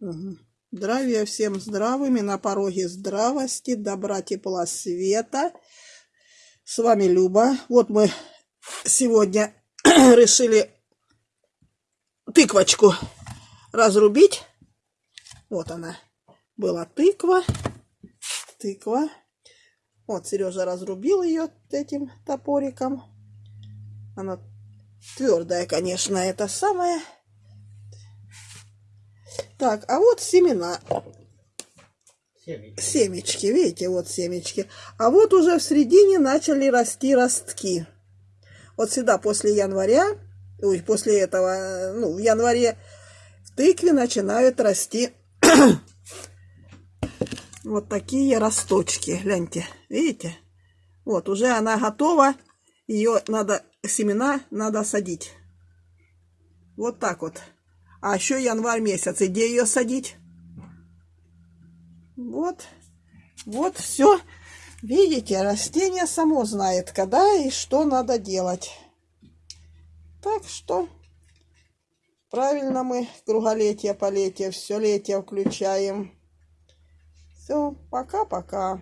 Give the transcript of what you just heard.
Угу. Здравия всем здравыми, на пороге здравости, добра, тепла, света. С вами Люба. Вот мы сегодня решили тыквочку разрубить. Вот она. Была тыква. Тыква. Вот Сережа разрубил ее этим топориком. Она твердая, конечно, это самое. Так, а вот семена. Семечки. Семечки, видите, вот семечки. А вот уже в середине начали расти ростки. Вот сюда после января, ой, после этого, ну, в январе в тыкве начинают расти вот такие росточки. Гляньте, видите? Вот, уже она готова. Ее надо, семена надо садить. Вот так вот. А еще январь месяц. И где ее садить? Вот. Вот все. Видите, растение само знает, когда и что надо делать. Так что правильно мы круголетие, полетие, все летие включаем. Все, пока-пока.